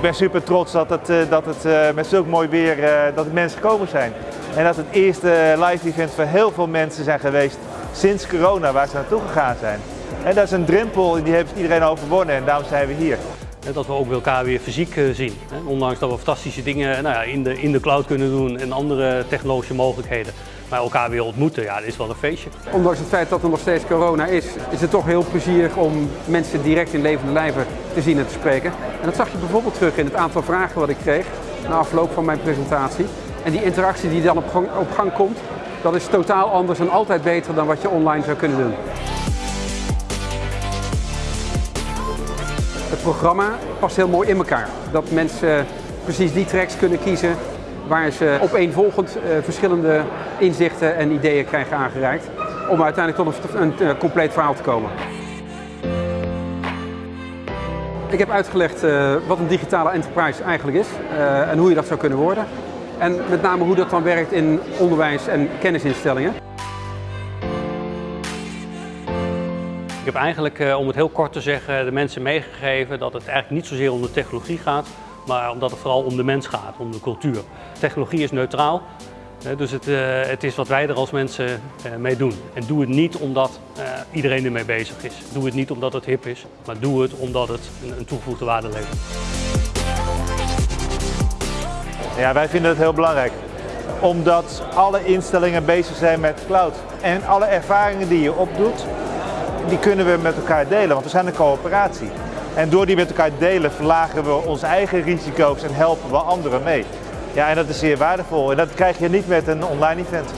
Ik ben super trots dat het, eh, dat het eh, met zulk mooi weer eh, dat mensen gekomen zijn. En dat het eerste live event voor heel veel mensen zijn geweest sinds corona waar ze naartoe gegaan zijn. En dat is een drempel die heeft iedereen overwonnen en daarom zijn we hier. Dat we ook elkaar weer fysiek eh, zien. Ondanks dat we fantastische dingen nou ja, in, de, in de cloud kunnen doen en andere technologische mogelijkheden. Maar elkaar weer ontmoeten, ja, dat is wel een feestje. Ondanks het feit dat er nog steeds corona is, is het toch heel plezierig om mensen direct in levende lijven te zien en te spreken. En dat zag je bijvoorbeeld terug in het aantal vragen wat ik kreeg na afloop van mijn presentatie. En die interactie die dan op gang, op gang komt, dat is totaal anders en altijd beter dan wat je online zou kunnen doen. Programma past heel mooi in elkaar. Dat mensen precies die tracks kunnen kiezen waar ze opeenvolgend eh, verschillende inzichten en ideeën krijgen aangereikt. Om uiteindelijk tot een, eh, compleet verhaal te komen. Ik heb uitgelegd eh, wat een digitale enterprise eigenlijk is en hoe je dat zou kunnen worden. En met name hoe dat dan werkt in onderwijs en kennisinstellingen. Ik heb eigenlijk, eh, om het heel kort te zeggen, de mensen meegegeven dat het eigenlijk niet zozeer om de technologie gaat, maar omdat het vooral om de mens gaat, om de cultuur. Technologie is neutraal, dus het, eh, het is wat wij er als mensen eh, mee doen. En doe het niet omdat iedereen ermee bezig is. Doe het niet omdat het hip is, maar doe het omdat het een toegevoegde waarde levert. Ja, wij vinden het heel belangrijk. Omdat alle instellingen bezig zijn met cloud. En alle ervaringen die je opdoet, die kunnen we met elkaar delen, want we zijn een coöperatie. En door die met elkaar delen verlagen we onze eigen risico's en helpen we anderen mee. Ja, en dat is zeer waardevol. En dat krijg je niet met een online event.